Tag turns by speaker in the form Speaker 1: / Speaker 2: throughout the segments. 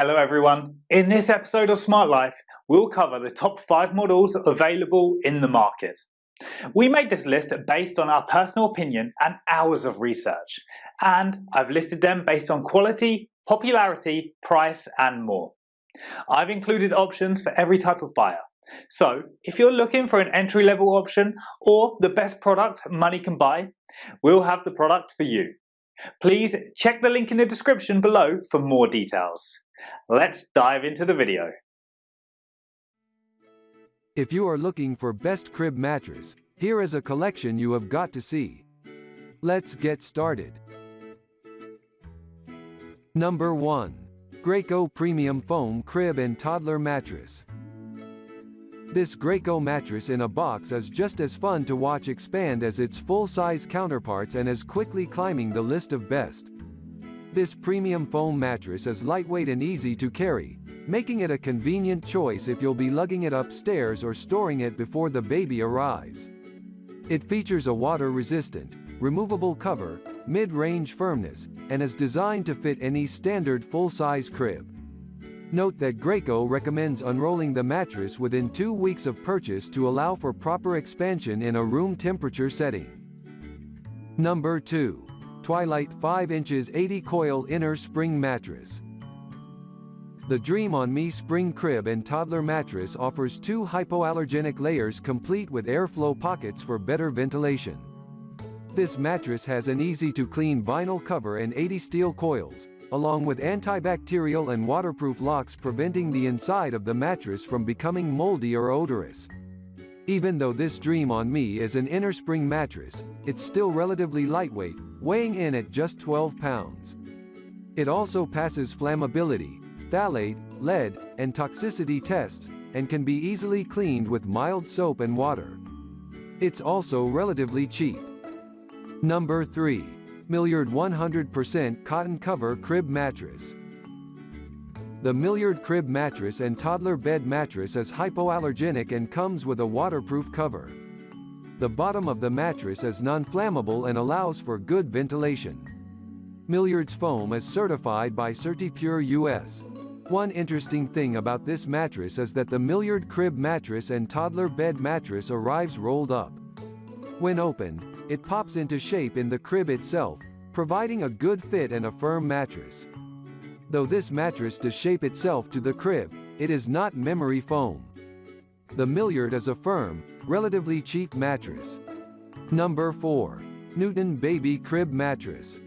Speaker 1: Hello everyone. In this episode of Smart Life, we'll cover the top 5 models available in the market. We made this list based on our personal opinion and hours of research, and I've listed them based on quality, popularity, price and more. I've included options for every type of buyer. So, if you're looking for an entry-level option or the best product money can buy, we'll have the product for you. Please check the link in the description below for more details. Let's dive into the video.
Speaker 2: If you are looking for best crib mattress, here is a collection you have got to see. Let's get started. Number 1. Graco Premium Foam Crib and Toddler Mattress. This Graco mattress in a box is just as fun to watch expand as its full-size counterparts and is quickly climbing the list of best. This premium foam mattress is lightweight and easy to carry, making it a convenient choice if you'll be lugging it upstairs or storing it before the baby arrives. It features a water-resistant, removable cover, mid-range firmness, and is designed to fit any standard full-size crib. Note that Graco recommends unrolling the mattress within two weeks of purchase to allow for proper expansion in a room temperature setting. Number 2. Twilight 5 inches 80 coil inner spring mattress. The Dream on Me spring crib and toddler mattress offers two hypoallergenic layers complete with airflow pockets for better ventilation. This mattress has an easy-to-clean vinyl cover and 80 steel coils, along with antibacterial and waterproof locks preventing the inside of the mattress from becoming moldy or odorous. Even though this Dream on Me is an inner spring mattress, it's still relatively lightweight, weighing in at just 12 pounds. It also passes flammability, phthalate, lead, and toxicity tests, and can be easily cleaned with mild soap and water. It's also relatively cheap. Number 3. Milliard 100% Cotton Cover Crib Mattress. The Milliard Crib Mattress and Toddler Bed Mattress is hypoallergenic and comes with a waterproof cover. The bottom of the mattress is non-flammable and allows for good ventilation. Milliard's foam is certified by CertiPUR-US. One interesting thing about this mattress is that the Milliard Crib Mattress and Toddler Bed Mattress arrives rolled up. When opened, it pops into shape in the crib itself, providing a good fit and a firm mattress. Though this mattress does shape itself to the crib, it is not memory foam. The Milliard is a firm, relatively cheap mattress. Number 4. Newton Baby Crib Mattress.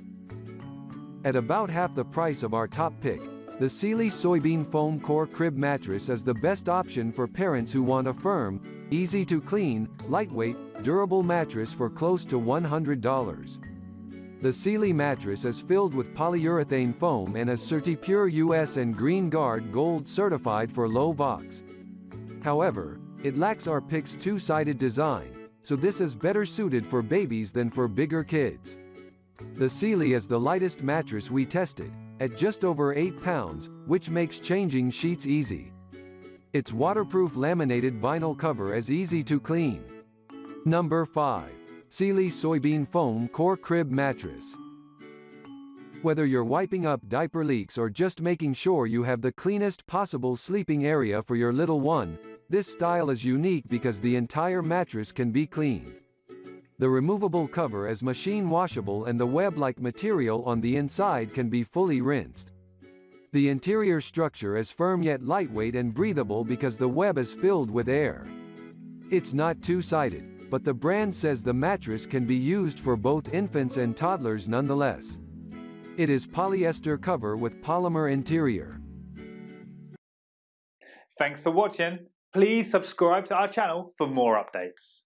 Speaker 2: At about half the price of our top pick, the Sealy Soybean Foam Core Crib Mattress is the best option for parents who want a firm, easy to clean, lightweight, durable mattress for close to $100. The Sealy mattress is filled with polyurethane foam and is CertiPUR-US and Green Guard Gold certified for low VOCs. However, it lacks our pick's two-sided design, so this is better suited for babies than for bigger kids. The Sealy is the lightest mattress we tested, at just over 8 pounds, which makes changing sheets easy. Its waterproof laminated vinyl cover is easy to clean. Number 5. Sealy Soybean Foam Core Crib Mattress. Whether you're wiping up diaper leaks or just making sure you have the cleanest possible sleeping area for your little one, this style is unique because the entire mattress can be cleaned. The removable cover is machine washable and the web-like material on the inside can be fully rinsed. The interior structure is firm yet lightweight and breathable because the web is filled with air. It's not two-sided, but the brand says the mattress can be used for both infants and toddlers nonetheless. It is polyester cover with polymer interior.
Speaker 1: Thanks for watching. Please subscribe to our channel for more updates.